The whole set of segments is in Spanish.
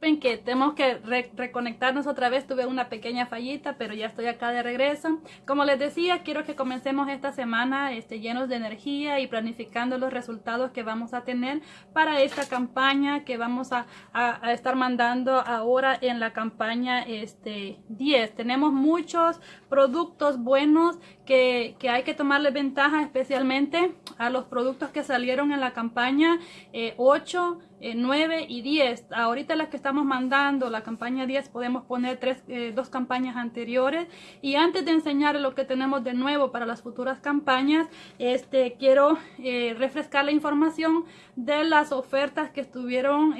que tenemos que reconectarnos otra vez, tuve una pequeña fallita, pero ya estoy acá de regreso. Como les decía, quiero que comencemos esta semana este, llenos de energía y planificando los resultados que vamos a tener para esta campaña que vamos a, a, estar mandando ahora en la campaña este, 10. Tenemos muchos productos buenos que, que hay que tomarle ventaja especialmente a los productos que salieron en la campaña eh, 8, 9 eh, y 10. Ahorita las que estamos mandando, la campaña 10, podemos poner tres, eh, dos campañas anteriores. Y antes de enseñar lo que tenemos de nuevo para las futuras campañas, este, quiero eh, refrescar la información de las ofertas que estuvieron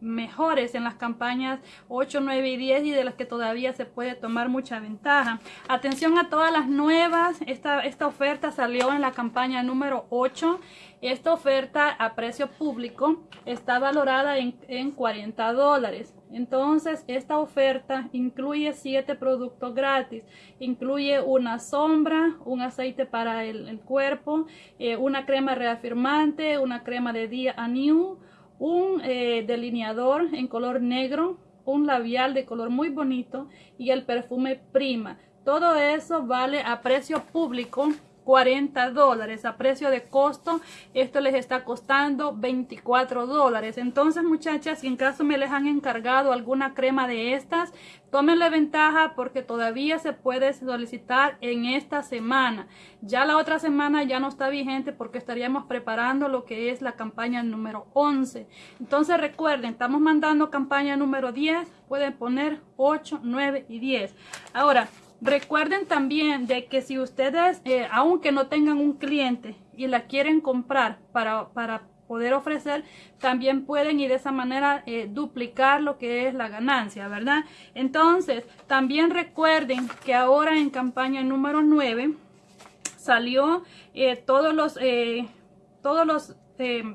mejores en las campañas 8, 9 y 10 y de las que todavía se puede tomar mucha ventaja. Atención a todas las nuevas. Esta, esta oferta salió en la campaña número 8 esta oferta a precio público está valorada en, 40 dólares. Entonces, esta oferta incluye 7 productos gratis. Incluye una sombra, un aceite para el, cuerpo, eh, una crema reafirmante, una crema de día a new, un eh, delineador en color negro, un labial de color muy bonito y el perfume prima. Todo eso vale a precio público 40 dólares a precio de costo. Esto les está costando 24 dólares. Entonces muchachas si en caso me les han encargado alguna crema de estas tómenle ventaja porque todavía se puede solicitar en esta semana. Ya la otra semana ya no está vigente porque estaríamos preparando lo que es la campaña número 11 entonces recuerden estamos mandando campaña número 10 pueden poner 8 9 y 10 ahora Recuerden también de que si ustedes, eh, aunque no tengan un cliente y la quieren comprar para, para poder ofrecer, también pueden y de esa manera eh, duplicar lo que es la ganancia, ¿verdad? Entonces, también recuerden que ahora en campaña número 9 salió eh, todos los, todos los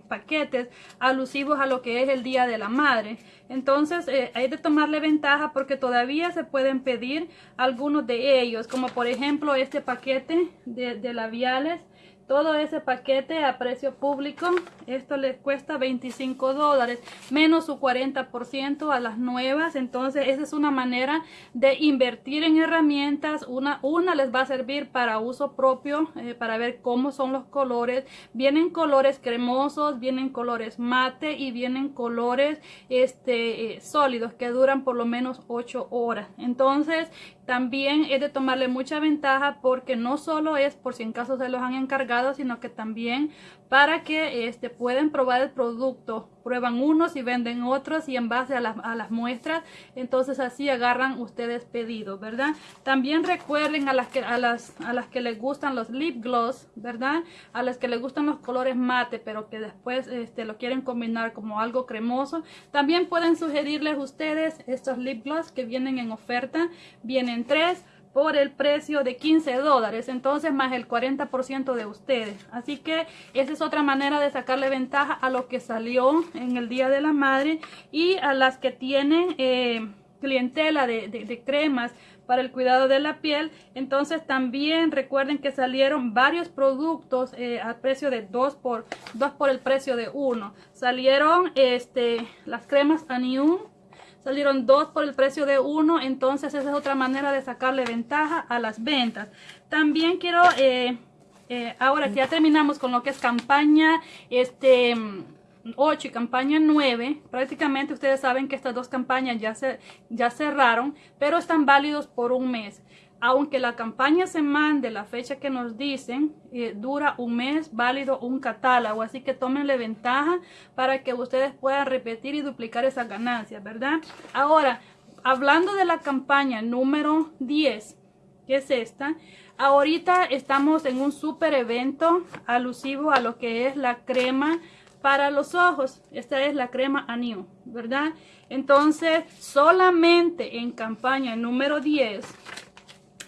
paquetes alusivos a lo que es el Día de la Madre. Entonces eh, hay de tomarle ventaja porque todavía se pueden pedir algunos de ellos, como por ejemplo este paquete de labiales todo ese paquete a precio público esto les cuesta 25 dólares menos su 40% a las nuevas. Entonces esa es una manera de invertir en herramientas. Una, una les va a servir para uso propio eh, para ver cómo son los colores. Vienen colores cremosos vienen colores mate y vienen colores este eh, sólidos que duran por lo menos 8 horas. Entonces también es de tomarle mucha ventaja porque no solo es por si en caso se los han encargado, sino que también para que este, pueden probar el producto. Prueban unos y venden otros y en base a las, a las muestras, entonces así agarran ustedes pedidos, ¿verdad? También recuerden a las, que, a, las, a las que les gustan los lip gloss, ¿verdad? A las que les gustan los colores mate, pero que después este, lo quieren combinar como algo cremoso. También pueden sugerirles ustedes estos lip gloss que vienen en oferta. Vienen tres por el precio de 15 dólares, entonces más el 40% de ustedes. Así que esa es otra manera de sacarle ventaja a lo que salió en el Día de la Madre y a las que tienen eh, clientela de, cremas para el cuidado de la piel. Entonces también recuerden que salieron varios productos eh, a precio de 2 por, 2 por el precio de 1. Salieron este, las cremas Anium salieron dos por el precio de uno, entonces esa es otra manera de sacarle ventaja a las ventas. También quiero, eh, eh, ahora que ya terminamos con lo que es campaña este 8 y campaña 9, prácticamente ustedes saben que estas dos campañas ya, se, ya cerraron, pero están válidos por un mes aunque la campaña se mande la fecha que nos dicen, eh, dura un mes válido un catálogo. Así que tómenle ventaja para que ustedes puedan repetir y duplicar esas ganancias, ¿verdad? Ahora, hablando de la campaña número 10, que es esta, ahorita estamos en un super evento alusivo a lo que es la crema para los ojos. Esta es la crema Anio, ¿verdad? Entonces, solamente en campaña número 10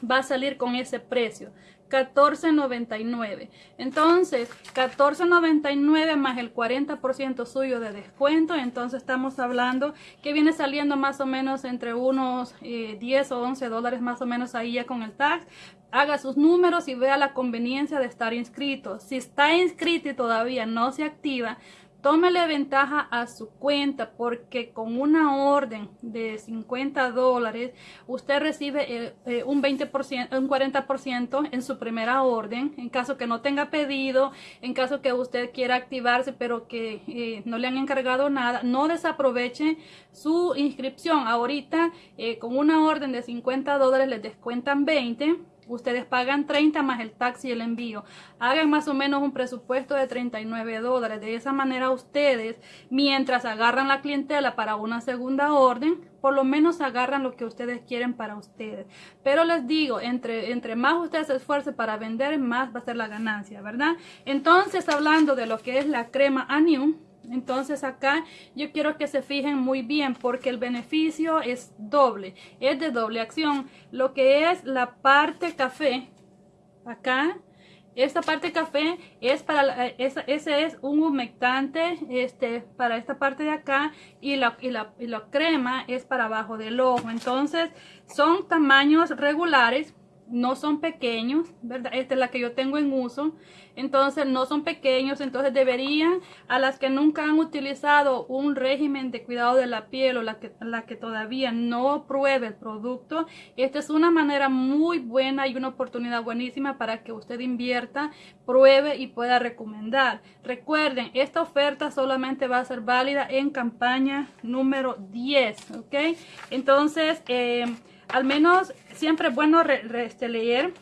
va a salir con ese precio. 14.99 entonces 14.99 más el 40% suyo de descuento entonces estamos hablando que viene saliendo más o menos entre unos 10 eh, o 11 dólares más o menos ahí ya con el tax haga sus números y vea la conveniencia de estar inscrito si está inscrito y todavía no se activa tómele ventaja a su cuenta porque con una orden de 50 dólares usted recibe eh, eh, un 20%, un 40% en su primera orden. En caso que no tenga pedido, en caso que usted quiera activarse pero que eh, no le han encargado nada, no desaproveche su inscripción. Ahorita con una orden de 50 dólares les descuentan 20 Ustedes pagan 30 más el taxi y el envío. Hagan más o menos un presupuesto de 39 dólares. De esa manera ustedes, mientras agarran la clientela para una segunda orden, por lo menos agarran lo que ustedes quieren para ustedes. Pero les digo, entre, entre más ustedes se esfuercen para vender, más va a ser la ganancia, ¿verdad? Entonces, hablando de lo que es la crema Anium, entonces acá yo quiero que se fijen muy bien porque el beneficio es doble, es de doble acción. Lo que es la parte café, acá, esta parte café es para, ese es un humectante este, para esta parte de acá y la, y, la, y la crema es para abajo del ojo. Entonces son tamaños regulares no son pequeños, ¿verdad? Esta es la que yo tengo en uso. Entonces no son pequeños, entonces deberían, a las que nunca han utilizado un régimen de cuidado de la piel o la que, la que todavía no pruebe el producto, esta es una manera muy buena y una oportunidad buenísima para que usted invierta, pruebe y pueda recomendar. Recuerden, esta oferta solamente va a ser válida en campaña número 10, ¿ok? Entonces, eh, al menos siempre es bueno este, leer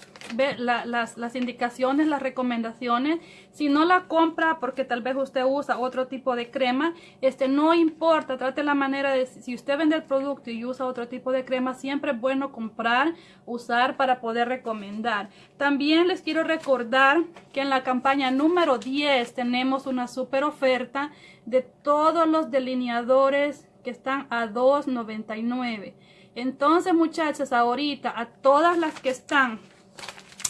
las, las, indicaciones, las recomendaciones. Si no la compra porque tal vez usted usa otro tipo de crema, este no importa, trate la manera de, si usted vende el producto y usa otro tipo de crema, siempre es bueno comprar, usar para poder recomendar. También les quiero recordar que en la campaña número 10 tenemos una super oferta de todos los delineadores que están a $2.99. Entonces, muchachas, ahorita a todas las que están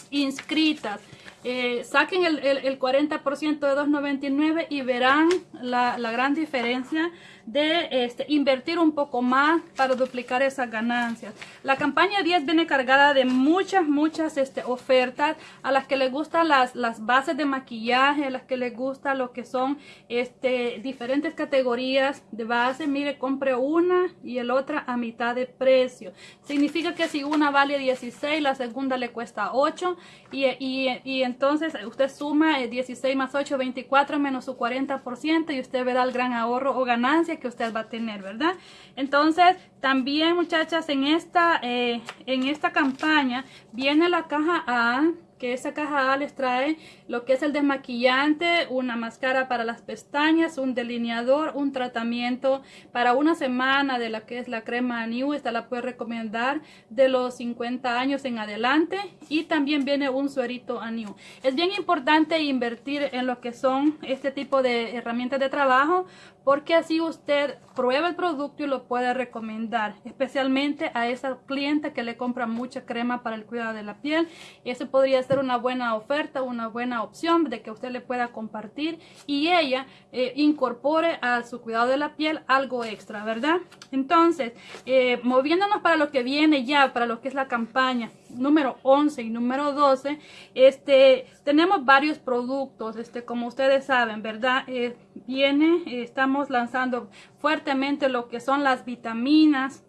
inscritas, eh, saquen el, el, 40% de 2.99 y verán la, la gran diferencia de este, invertir un poco más para duplicar esas ganancias. La campaña 10 viene cargada de muchas, muchas este, ofertas a las que les gustan las, las bases de maquillaje, a las que les gusta lo que son este, diferentes categorías de base. Mire, compre una y el otra a mitad de precio. Significa que si una vale 16, la segunda le cuesta 8 y, y, y entonces usted suma 16 eh, más 8, 24 menos su 40% y usted verá el gran ahorro o ganancia que usted va a tener, ¿verdad? Entonces, también muchachas, en esta, eh, en esta campaña viene la caja A que esa caja les trae lo que es el desmaquillante, una máscara para las pestañas, un delineador, un tratamiento para una semana de la que es la crema New, esta la puede recomendar de los 50 años en adelante y también viene un suerito a New. Es bien importante invertir en lo que son este tipo de herramientas de trabajo porque así usted prueba el producto y lo puede recomendar, especialmente a esa cliente que le compra mucha crema para el cuidado de la piel. Ese podría ser una buena oferta, una buena opción de que usted le pueda compartir y ella eh, incorpore a su cuidado de la piel algo extra, ¿verdad? Entonces, eh, moviéndonos para lo que viene ya, para lo que es la campaña número 11 y número 12, este, tenemos varios productos, este, como ustedes saben, ¿verdad? Eh, viene, estamos lanzando fuertemente lo que son las vitaminas,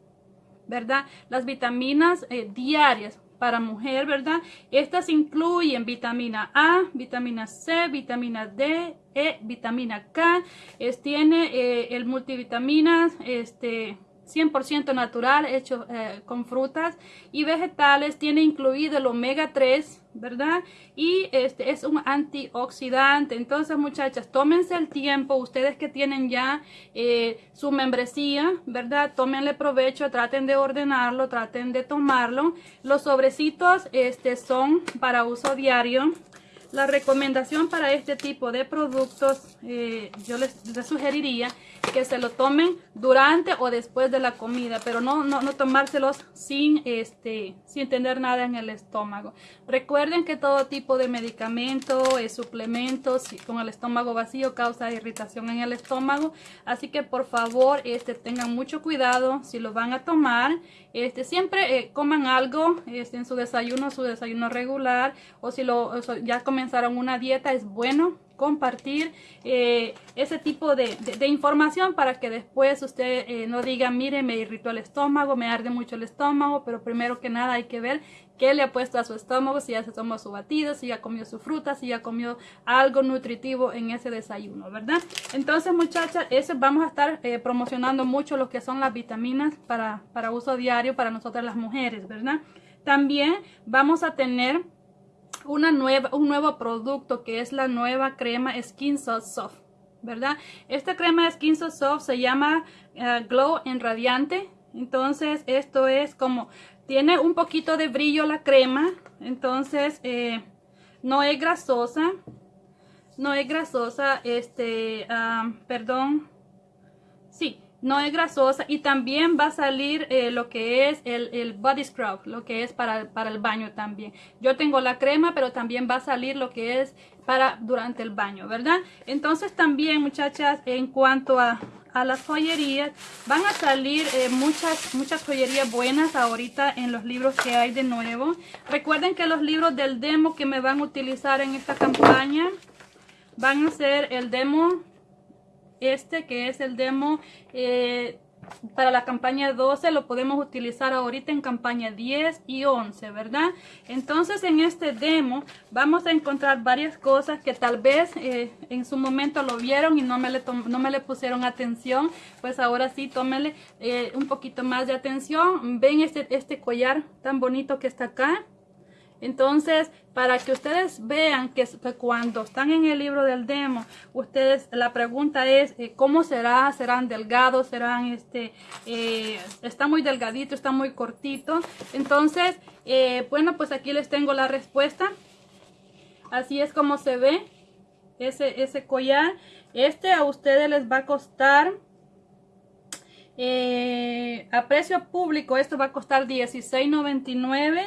¿verdad? Las vitaminas diarias para mujer, ¿verdad? Estas incluyen vitamina A, vitamina C, vitamina D, E, vitamina K. Es, tiene eh, el multivitaminas, este 100% natural, hecho eh, con frutas y vegetales. Tiene incluido el omega 3, ¿verdad? Y este es un antioxidante. Entonces, muchachas, tómense el tiempo. Ustedes que tienen ya eh, su membresía, ¿verdad? Tómenle provecho, traten de ordenarlo, traten de tomarlo. Los sobrecitos este, son para uso diario. La recomendación para este tipo de productos, eh, yo les, sugeriría que se lo tomen durante o después de la comida, pero no, no, no tomárselos sin, este, sin tener nada en el estómago. Recuerden que todo tipo de medicamento, eh, suplementos con el estómago vacío causa irritación en el estómago, así que por favor este, tengan mucho cuidado si lo van a tomar. Este, siempre eh, coman algo este, en su desayuno, su desayuno regular, o si lo, ya comenzaron una dieta, es bueno compartir eh, ese tipo de, información para que después usted eh, no diga, mire, me irritó el estómago, me arde mucho el estómago, pero primero que nada hay que ver qué le ha puesto a su estómago, si ya se tomó su batido, si ya comió su fruta, si ya comió algo nutritivo en ese desayuno, ¿verdad? Entonces, muchachas, eso vamos a estar eh, promocionando mucho lo que son las vitaminas para, para uso diario para nosotras las mujeres, ¿verdad? También vamos a tener una nueva, un nuevo producto que es la nueva crema Skin Soft, ¿verdad? Esta crema Skin Soft se llama eh, Glow en Radiante. Entonces, esto es como, tiene un poquito de brillo la crema. Entonces, eh, no es grasosa. No es grasosa, este, perdón. Sí, no es grasosa y también va a salir eh, lo que es el, body scrub, lo que es para, para, el baño también. Yo tengo la crema, pero también va a salir lo que es para durante el baño, ¿verdad? Entonces también, muchachas, en cuanto a, a las joyerías, van a salir eh, muchas, muchas joyerías buenas ahorita en los libros que hay de nuevo. Recuerden que los libros del demo que me van a utilizar en esta campaña van a ser el demo este que es el demo eh, para la campaña 12 lo podemos utilizar ahorita en campaña 10 y 11 verdad entonces en este demo vamos a encontrar varias cosas que tal vez eh, en su momento lo vieron y no me le, no me le pusieron atención. Pues ahora sí tómele eh, un poquito más de atención. Ven este, este collar tan bonito que está acá entonces, para que ustedes vean que, cuando están en el libro del demo, ustedes, la pregunta es, eh, ¿cómo será? ¿Serán delgados? ¿Serán, este, eh, está muy delgadito, está muy cortito? Entonces, eh, bueno, pues aquí les tengo la respuesta. Así es como se ve ese, ese collar. Este a ustedes les va a costar a precio público esto va a costar $16.99.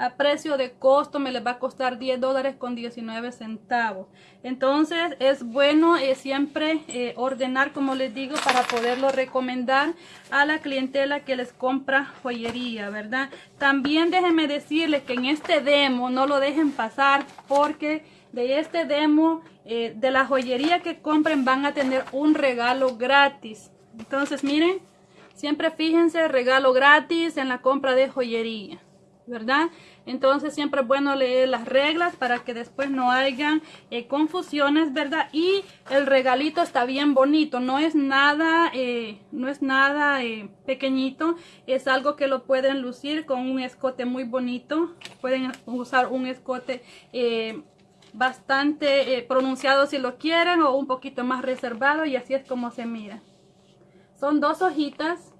A precio de costo me les va a costar 10 dólares con 19 centavos. Entonces es bueno eh, siempre eh, ordenar como les digo para poderlo recomendar a la clientela que les compra joyería, ¿verdad? También déjenme decirles que en este demo no lo dejen pasar porque de este demo de la joyería que compren van a tener un regalo gratis. Entonces miren, Siempre fíjense, regalo gratis en la compra de joyería, ¿verdad? Entonces siempre es bueno leer las reglas para que después no hayan eh, confusiones, ¿verdad? Y el regalito está bien bonito, no es nada, eh, no es nada eh, pequeñito, es algo que lo pueden lucir con un escote muy bonito. Pueden usar un escote bastante pronunciado si lo quieren o un poquito más reservado y así es como se mira. Son dos hojitas,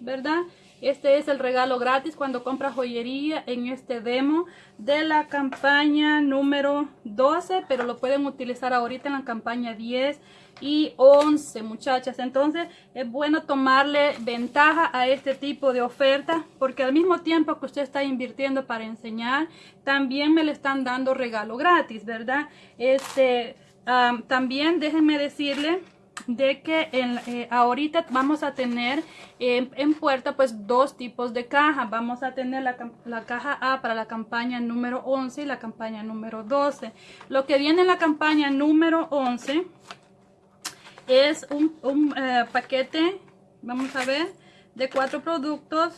¿verdad? Este es el regalo gratis cuando compra joyería en este demo de la campaña número 12, pero lo pueden utilizar ahorita en la campaña 10 y 11, muchachas. Entonces es bueno tomarle ventaja a este tipo de oferta porque al mismo tiempo que usted está invirtiendo para enseñar, también me le están dando regalo gratis, ¿verdad? Este, también déjenme decirle de que eh, ahorita vamos a tener en puerta pues dos tipos de caja. Vamos a tener la, la, caja A para la campaña número 11 y la campaña número 12. Lo que viene en la campaña número 11 es un, un eh, paquete, vamos a ver, de cuatro productos.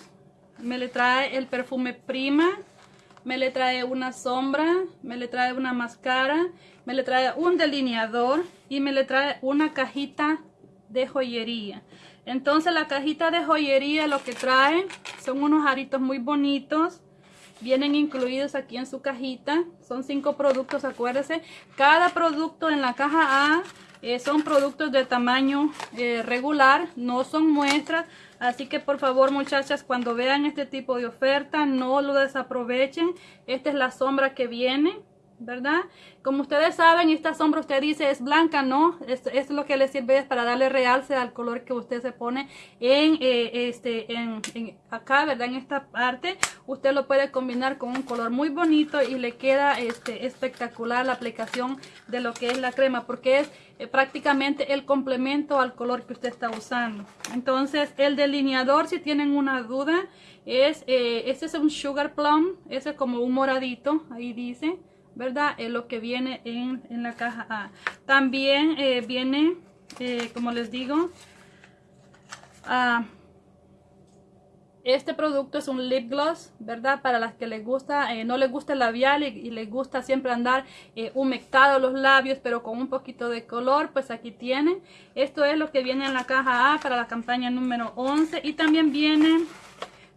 Me le trae el perfume Prima, me le trae una sombra, me le trae una máscara, me le trae un delineador y me le trae una cajita de joyería. Entonces la cajita de joyería lo que trae son unos aritos muy bonitos. Vienen incluidos aquí en su cajita. Son cinco productos, acuérdense. Cada producto en la caja A eh, son productos de tamaño eh, regular, no son muestras. Así que por favor muchachas, cuando vean este tipo de oferta, no lo desaprovechen. Esta es la sombra que viene. ¿Verdad? Como ustedes saben, esta sombra usted dice es blanca, ¿no? Esto es lo que le sirve para darle realce al color que usted se pone en, eh, este, en, acá, ¿verdad? En esta parte, usted lo puede combinar con un color muy bonito y le queda este, espectacular la aplicación de lo que es la crema, porque es eh, prácticamente el complemento al color que usted está usando. Entonces, el delineador, si tienen una duda, es, este es un Sugar Plum, ese es como un moradito, ahí dice ¿verdad? Es lo que viene en, la caja A. También eh, viene, eh, como les digo, ah, este producto es un lip gloss, ¿verdad? Para las que les gusta, eh, no les gusta el labial y, les gusta siempre andar humectados los labios, pero con un poquito de color, pues aquí tienen. Esto es lo que viene en la caja A para la campaña número 11. Y también viene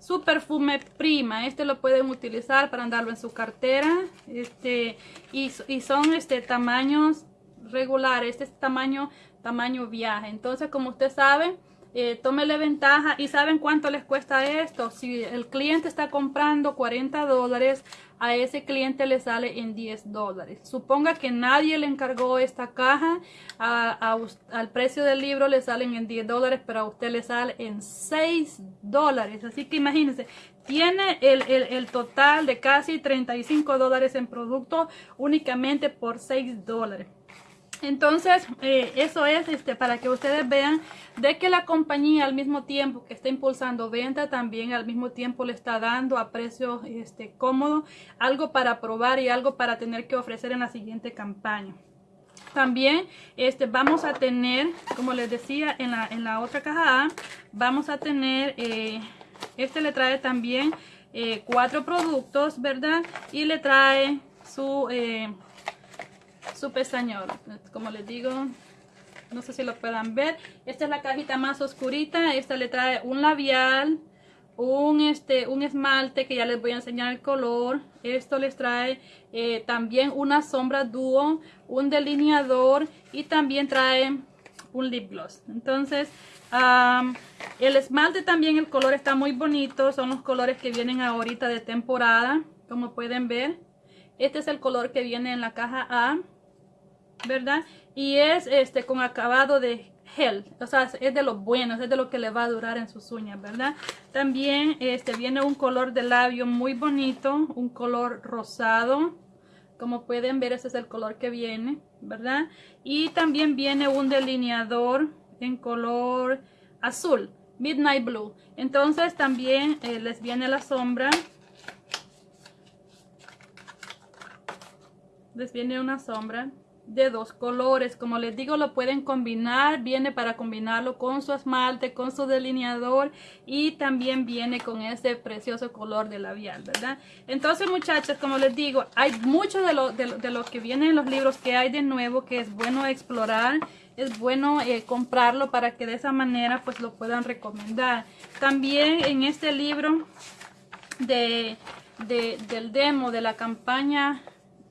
su perfume prima. Este lo pueden utilizar para andarlo en su cartera. Este y, son este tamaños regulares. Este es tamaño tamaño viaje. Entonces como usted sabe eh, tómele ventaja y saben cuánto les cuesta esto si el cliente está comprando 40 dólares a ese cliente le sale en 10 dólares. Suponga que nadie le encargó esta caja, al precio del libro le salen en 10 dólares, pero a usted le sale en 6 dólares. Así que imagínense, tiene el, el, total de casi 35 dólares en producto únicamente por 6 dólares. Entonces, eh, eso es este, para que ustedes vean de que la compañía al mismo tiempo que está impulsando venta, también al mismo tiempo le está dando a precio este, cómodo algo para probar y algo para tener que ofrecer en la siguiente campaña. También este, vamos a tener, como les decía en la, en la otra caja A, vamos a tener, eh, este le trae también eh, cuatro productos, ¿verdad? Y le trae su su pestañón como les digo no sé si lo puedan ver. Esta es la cajita más oscurita. Esta le trae un labial un este un esmalte que ya les voy a enseñar el color. Esto les trae eh, también una sombra dúo un delineador y también trae un lip gloss. Entonces el esmalte también el color está muy bonito. Son los colores que vienen ahorita de temporada como pueden ver. Este es el color que viene en la caja A ¿verdad? Y es este con acabado de gel, o sea, es de lo bueno, es de lo que le va a durar en sus uñas, ¿verdad? También este viene un color de labio muy bonito, un color rosado, como pueden ver ese es el color que viene, ¿verdad? Y también viene un delineador en color azul, Midnight Blue. Entonces también eh, les viene la sombra. Les viene una sombra de dos colores. Como les digo, lo pueden combinar. Viene para combinarlo con su esmalte, con su delineador y también viene con ese precioso color de labial, ¿verdad? Entonces, muchachas, como les digo, hay mucho de lo, de, lo que viene en los libros que hay de nuevo que es bueno explorar. Es bueno eh, comprarlo para que de esa manera pues lo puedan recomendar. También en este libro de, del demo de la campaña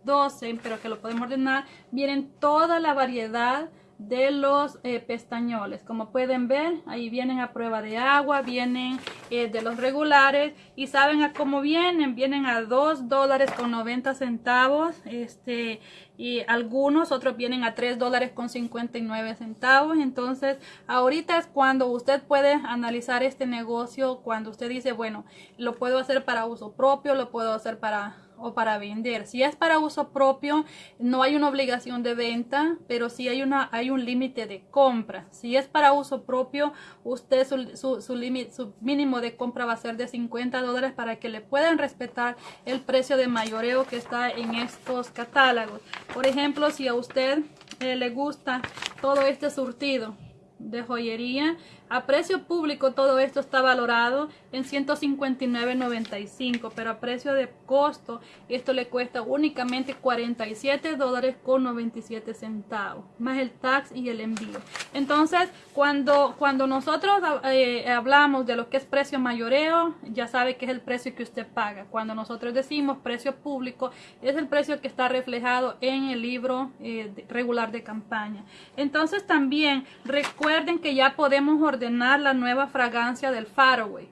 12, pero que lo podemos ordenar, vienen toda la variedad de los eh, pestañoles. Como pueden ver ahí vienen a prueba de agua vienen eh, de los regulares. Y saben a cómo vienen vienen a 2 dólares con 90 centavos este y algunos otros vienen a 3 dólares con 59 centavos. Entonces ahorita es cuando usted puede analizar este negocio cuando usted dice bueno lo puedo hacer para uso propio lo puedo hacer para o para vender. Si es para uso propio, no hay una obligación de venta, pero sí hay, una, hay un límite de compra. Si es para uso propio, usted su, su, su mínimo de compra va a ser de 50 dólares para que le puedan respetar el precio de mayoreo que está en estos catálogos. Por ejemplo, si a usted eh, le gusta todo este surtido de joyería, a precio público todo esto está valorado en 159.95, pero a precio de costo esto le cuesta únicamente 47 dólares con 97 centavos, más el tax y el envío. Entonces, cuando, cuando nosotros eh, hablamos de lo que es precio mayoreo, ya sabe que es el precio que usted paga. Cuando nosotros decimos precio público, es el precio que está reflejado en el libro eh, regular de campaña. Entonces, también recuerden que ya podemos ordenar la nueva fragancia del Faraway.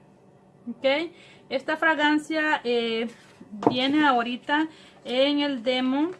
Ok, esta fragancia eh, viene ahorita en el demo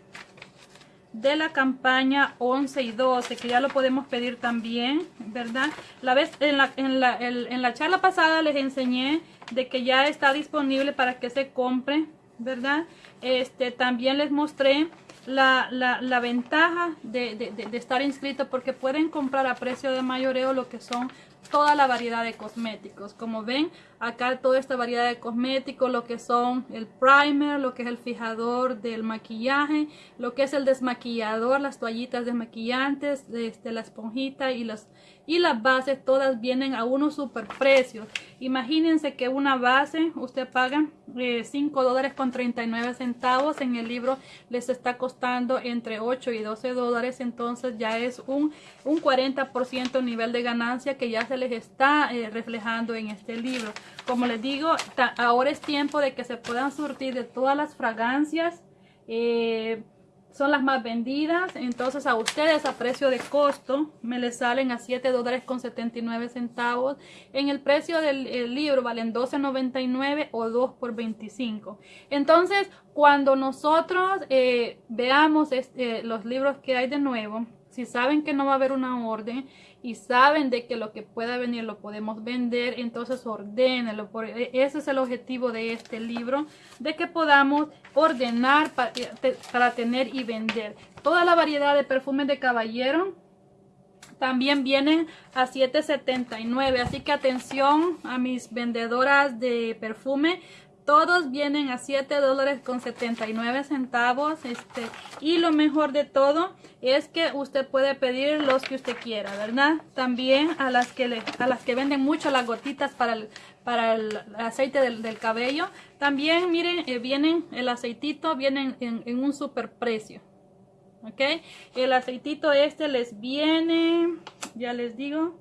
de la campaña 11 y 12 que ya lo podemos pedir también verdad la vez en la, en la, en la charla pasada les enseñé de que ya está disponible para que se compre verdad este también les mostré la, la, la ventaja de, de, de, estar inscrito porque pueden comprar a precio de mayoreo lo que son toda la variedad de cosméticos. Como ven, acá toda esta variedad de cosméticos, lo que son el primer, lo que es el fijador del maquillaje, lo que es el desmaquillador, las toallitas desmaquillantes, este, la esponjita y las y las bases todas vienen a unos super precios. Imagínense que una base usted paga 5 eh, dólares con 39 centavos. En el libro les está costando entre 8 y 12 dólares. Entonces ya es un, un 40% nivel de ganancia que ya se les está eh, reflejando en este libro. Como les digo, ahora es tiempo de que se puedan surtir de todas las fragancias. Eh, son las más vendidas. Entonces a ustedes a precio de costo me les salen a 7 dólares con 79 centavos. En el precio del libro valen 12.99 o 2 por 25. Entonces cuando nosotros eh, veamos este, los libros que hay de nuevo, si saben que no va a haber una orden y saben de que lo que pueda venir lo podemos vender, entonces ordénelo. E, ese es el objetivo de este libro, de que podamos ordenar para, eh, para tener y vender. Toda la variedad de perfumes de caballero también vienen a 7.79 así que atención a mis vendedoras de perfume todos vienen a 7 dólares con 79 centavos. Este, y lo mejor de todo es que usted puede pedir los que usted quiera, ¿verdad? También a las que, a las que venden mucho las gotitas para el, para el aceite del, cabello. También, miren, eh, vienen el aceitito, vienen en, en un super precio. ¿Ok? El aceitito este les viene, ya les digo,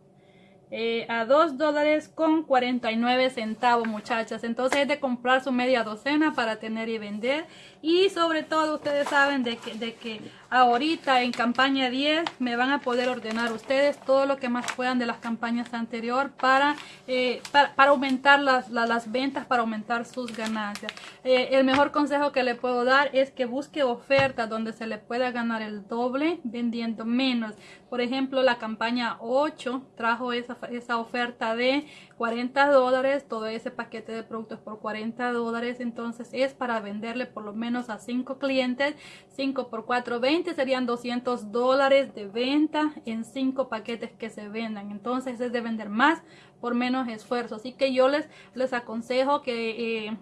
eh, a 2 dólares con 49 centavos muchachas. Entonces es de comprar su media docena para tener y vender y sobre todo ustedes saben de que, de que ahorita en campaña 10 me van a poder ordenar ustedes todo lo que más puedan de las campañas anterior para, eh, para, aumentar las, las, ventas, para aumentar sus ganancias. Eh, el mejor consejo que le puedo dar es que busque ofertas donde se le pueda ganar el doble vendiendo menos. Por ejemplo, la campaña 8 trajo esa, esa oferta de 40 dólares, todo ese paquete de productos por 40 dólares, entonces es para venderle por lo menos a 5 clientes, 5 por 4, 20 serían 200 dólares de venta en 5 paquetes que se vendan, entonces es de vender más por menos esfuerzo, así que yo les, les aconsejo que eh,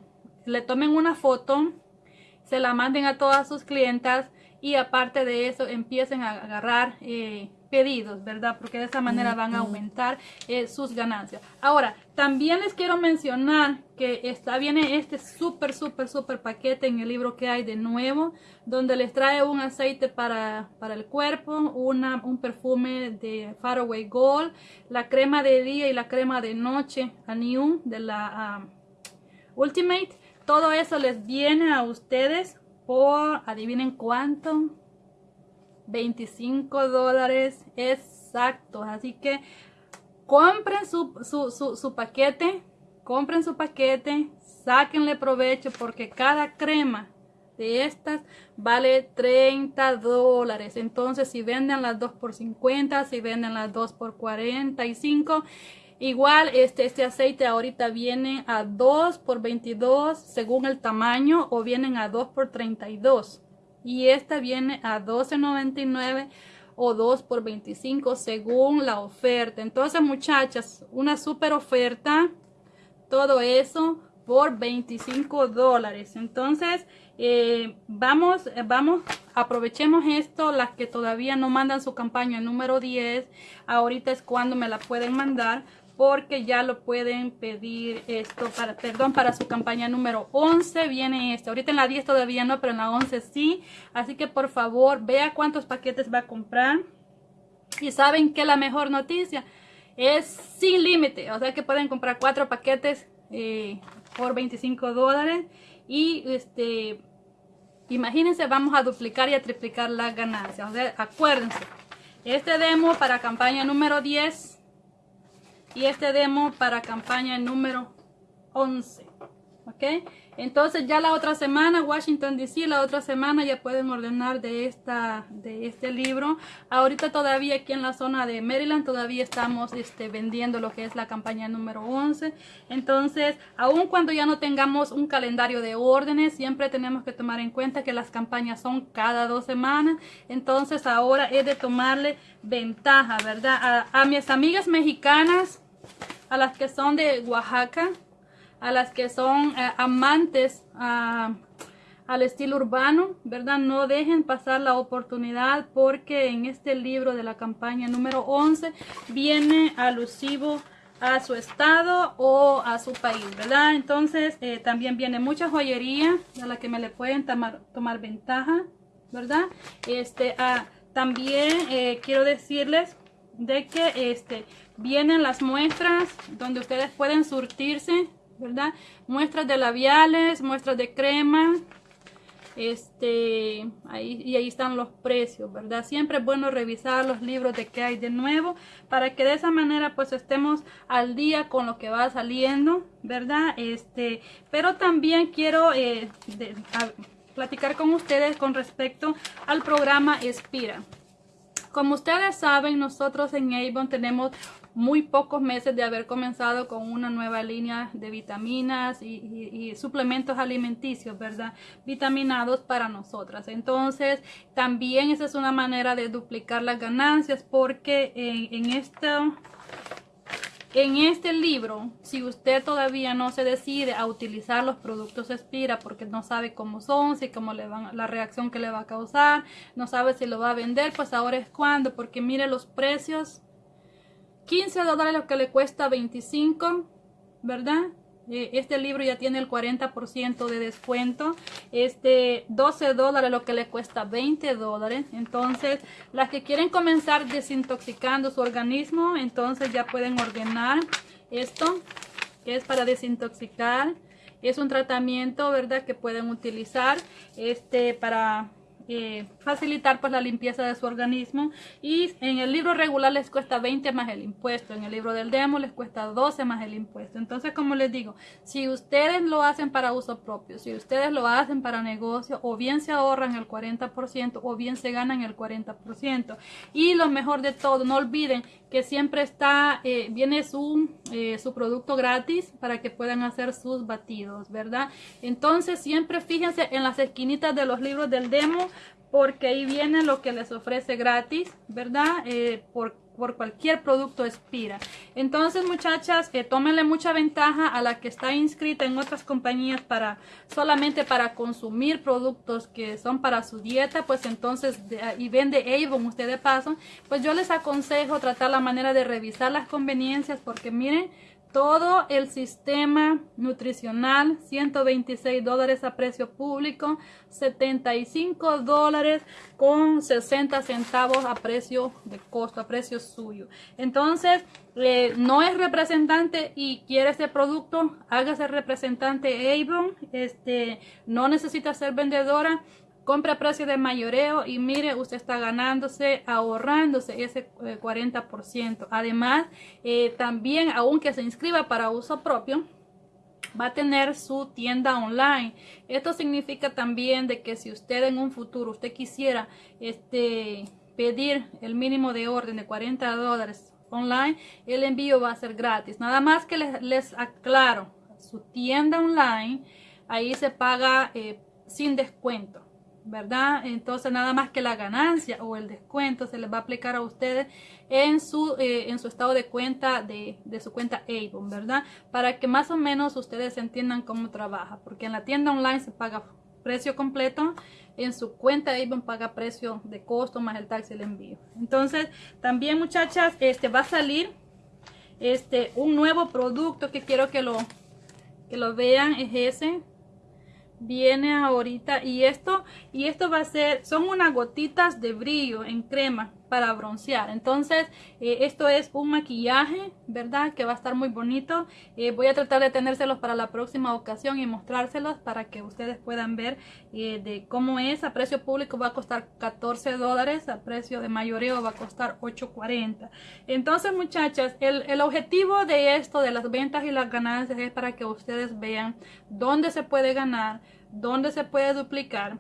le tomen una foto, se la manden a todas sus clientas y aparte de eso empiecen a agarrar eh, pedidos, ¿verdad? Porque de esa manera van a aumentar eh, sus ganancias. Ahora, también les quiero mencionar que está viene este súper, súper, súper paquete en el libro que hay de nuevo, donde les trae un aceite para, para el cuerpo, una, un perfume de Faraway Gold, la crema de día y la crema de noche, Anium, de la um, Ultimate. Todo eso les viene a ustedes por, adivinen cuánto, 25 dólares exactos. Así que compren su, su, paquete, compren su paquete, sáquenle provecho porque cada crema de estas vale 30 dólares. Entonces, si venden las 2 por 50, si venden las 2 por 45, igual este, este aceite ahorita viene a 2 por 22 según el tamaño o vienen a 2 por 32 y esta viene a $12.99 o 2 por 25 según la oferta. Entonces muchachas, una super oferta, todo eso por 25 dólares. Entonces eh, vamos, vamos, aprovechemos esto, las que todavía no mandan su campaña número 10, ahorita es cuando me la pueden mandar porque ya lo pueden pedir esto para, perdón, para su campaña número 11 viene este, ahorita en la 10 todavía no, pero en la 11 sí, así que por favor vea cuántos paquetes va a comprar. Y saben que la mejor noticia es sin límite, o sea que pueden comprar cuatro paquetes eh, por 25 dólares. Y este imagínense vamos a duplicar y a triplicar las ganancias, o sea, acuérdense, este demo para campaña número 10 y este demo para campaña número 11 ok entonces ya la otra semana Washington DC la otra semana ya pueden ordenar de esta de este libro. Ahorita todavía aquí en la zona de Maryland todavía estamos este, vendiendo lo que es la campaña número 11 entonces aun cuando ya no tengamos un calendario de órdenes siempre tenemos que tomar en cuenta que las campañas son cada dos semanas. Entonces ahora es de tomarle ventaja verdad a, a mis amigas mexicanas a las que son de Oaxaca, a las que son eh, amantes ah, al estilo urbano, ¿verdad? No dejen pasar la oportunidad porque en este libro de la campaña número 11 viene alusivo a su estado o a su país, ¿verdad? Entonces eh, también viene mucha joyería a la que me le pueden tomar, ventaja, ¿verdad? Este, ah, también eh, quiero decirles de que este, vienen las muestras donde ustedes pueden surtirse, ¿verdad? Muestras de labiales, muestras de crema, este ahí y ahí están los precios verdad siempre es bueno revisar los libros de qué hay de nuevo para que de esa manera pues estemos al día con lo que va saliendo verdad este pero también quiero eh, platicar con ustedes con respecto al programa Espira. Como ustedes saben, nosotros en Avon tenemos muy pocos meses de haber comenzado con una nueva línea de vitaminas y, suplementos alimenticios, ¿verdad? Vitaminados para nosotras. Entonces, también esa es una manera de duplicar las ganancias porque en, en este libro, si usted todavía no se decide a utilizar los productos Espira porque no sabe cómo son, si cómo le van, la reacción que le va a causar, no sabe si lo va a vender, pues ahora es cuando, porque mire los precios 15 dólares lo que le cuesta 25, ¿verdad? Eh, este libro ya tiene el 40% de descuento. Este 12 dólares lo que le cuesta 20 dólares. Entonces, las que quieren comenzar desintoxicando su organismo, entonces ya pueden ordenar esto, que es para desintoxicar. Es un tratamiento, ¿verdad? Que pueden utilizar este para eh, facilitar pues la limpieza de su organismo y en el libro regular les cuesta 20 más el impuesto, en el libro del demo les cuesta 12 más el impuesto. Entonces como les digo, si ustedes lo hacen para uso propio, si ustedes lo hacen para negocio, o bien se ahorran el 40% o bien se ganan el 40%. Y lo mejor de todo, no olviden que siempre está, eh, viene su, eh, su producto gratis para que puedan hacer sus batidos, ¿verdad? Entonces siempre fíjense en las esquinitas de los libros del demo porque ahí viene lo que les ofrece gratis, ¿verdad? Eh, por, por, cualquier producto expira. Entonces, muchachas, eh, tómenle mucha ventaja a la que está inscrita en otras compañías para solamente para consumir productos que son para su dieta, pues entonces, y vende Avon usted de paso, pues yo les aconsejo tratar la manera de revisar las conveniencias porque miren, todo el sistema nutricional, 126 dólares a precio público, 75 dólares con 60 centavos a precio de costo, a precio suyo. Entonces, eh, no es representante y quiere este producto, hágase representante Avon, este, no necesita ser vendedora, compra a precio de mayoreo y mire, usted está ganándose, ahorrándose ese 40%. Eh, Además, eh, también, aunque se inscriba para uso propio, va a tener su tienda online. Esto significa también de que si usted en un futuro, usted quisiera este, pedir el mínimo de orden de 40 dólares online, el envío va a ser gratis. Nada más que les, aclaro, su tienda online, ahí se paga eh, sin descuento. ¿Verdad? Entonces nada más que la ganancia o el descuento se les va a aplicar a ustedes en su, eh, en su estado de cuenta de, su cuenta Avon, ¿verdad? Para que más o menos ustedes entiendan cómo trabaja, porque en la tienda online se paga precio completo, en su cuenta Avon paga precio de costo más el taxi y el envío. Entonces también muchachas, este va a salir este un nuevo producto que quiero que lo, que lo vean, es ese viene ahorita y esto y esto va a ser son unas gotitas de brillo en crema para broncear. Entonces eh, esto es un maquillaje verdad que va a estar muy bonito. Eh, voy a tratar de tenérselos para la próxima ocasión y mostrárselos para que ustedes puedan ver eh, de cómo es. A precio público va a costar 14 dólares a precio de mayoreo va a costar 8.40 entonces muchachas el, el objetivo de esto de las ventas y las ganancias es para que ustedes vean dónde se puede ganar dónde se puede duplicar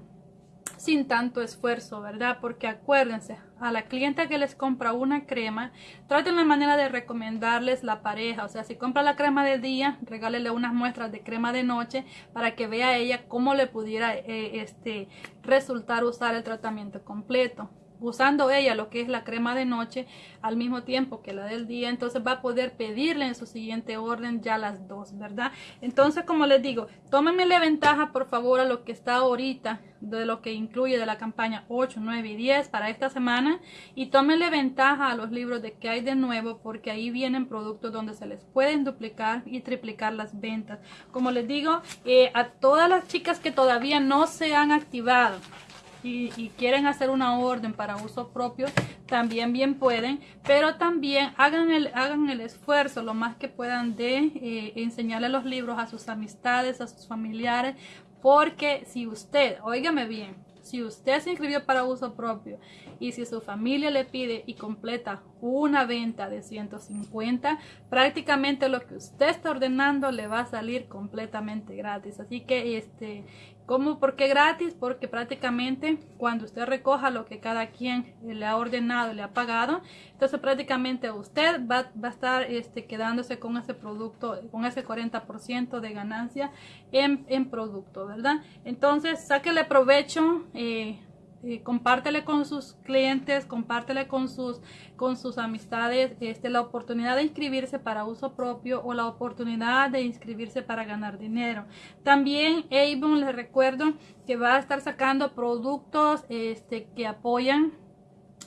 sin tanto esfuerzo, ¿verdad? Porque acuérdense, a la clienta que les compra una crema, traten la manera de recomendarles la pareja. O sea, si compra la crema de día, regálele unas muestras de crema de noche para que vea ella cómo le pudiera eh, este, resultar usar el tratamiento completo. Usando ella lo que es la crema de noche al mismo tiempo que la del día, entonces va a poder pedirle en su siguiente orden ya las dos, ¿verdad? Entonces, como les digo, tómenme la ventaja por favor a lo que está ahorita de lo que incluye de la campaña 8, 9 y 10 para esta semana y tómenle ventaja a los libros de que hay de nuevo porque ahí vienen productos donde se les pueden duplicar y triplicar las ventas. Como les digo, eh, a todas las chicas que todavía no se han activado y, quieren hacer una orden para uso propio, también bien pueden, pero también hagan el, hagan el esfuerzo lo más que puedan de eh, enseñarle los libros a sus amistades, a sus familiares, porque si usted, óigame bien, si usted se inscribió para uso propio y si su familia le pide y completa una venta de 150, prácticamente lo que usted está ordenando le va a salir completamente gratis. Así que este ¿Cómo? ¿Por qué gratis? Porque prácticamente cuando usted recoja lo que cada quien le ha ordenado, le ha pagado, entonces prácticamente usted va, va a estar este, quedándose con ese producto, con ese 40% de ganancia en, en, producto, ¿verdad? Entonces, sáquele provecho. Eh, eh, compártele con sus clientes, compártele con sus, con sus amistades este, la oportunidad de inscribirse para uso propio o la oportunidad de inscribirse para ganar dinero. También Avon les recuerdo que va a estar sacando productos este, que apoyan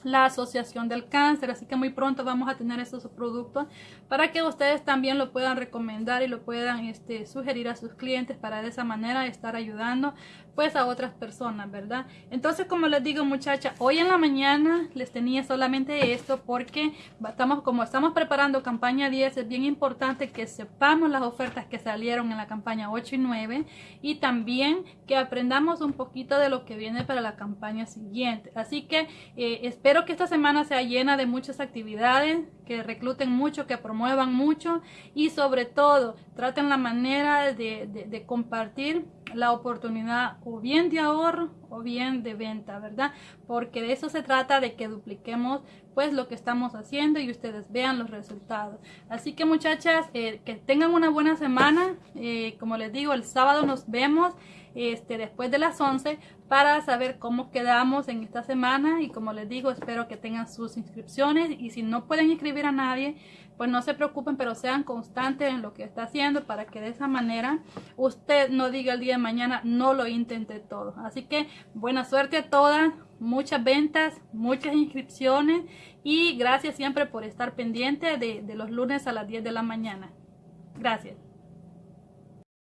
la Asociación del Cáncer, así que muy pronto vamos a tener estos productos para que ustedes también lo puedan recomendar y lo puedan este, sugerir a sus clientes para de esa manera estar ayudando pues a otras personas, ¿verdad? Entonces, como les digo, muchachas, hoy en la mañana les tenía solamente esto porque estamos, como estamos preparando campaña 10, es bien importante que sepamos las ofertas que salieron en la campaña 8 y 9 y también que aprendamos un poquito de lo que viene para la campaña siguiente. Así que eh, espero que esta semana sea llena de muchas actividades, que recluten mucho, que promuevan mucho y sobre todo traten la manera de, compartir la oportunidad o bien de ahorro o bien de venta, ¿verdad? Porque de eso se trata, de que dupliquemos pues lo que estamos haciendo y ustedes vean los resultados. Así que muchachas, eh, que tengan una buena semana. Eh, como les digo, el sábado nos vemos este, después de las 11 para saber cómo quedamos en esta semana y como les digo, espero que tengan sus inscripciones y si no pueden inscribir a nadie, pues no se preocupen, pero sean constantes en lo que está haciendo para que de esa manera usted no diga el día de mañana, no lo intenté todo. Así que buena suerte a todas, muchas ventas, muchas inscripciones y gracias siempre por estar pendiente de, de los lunes a las 10 de la mañana. Gracias.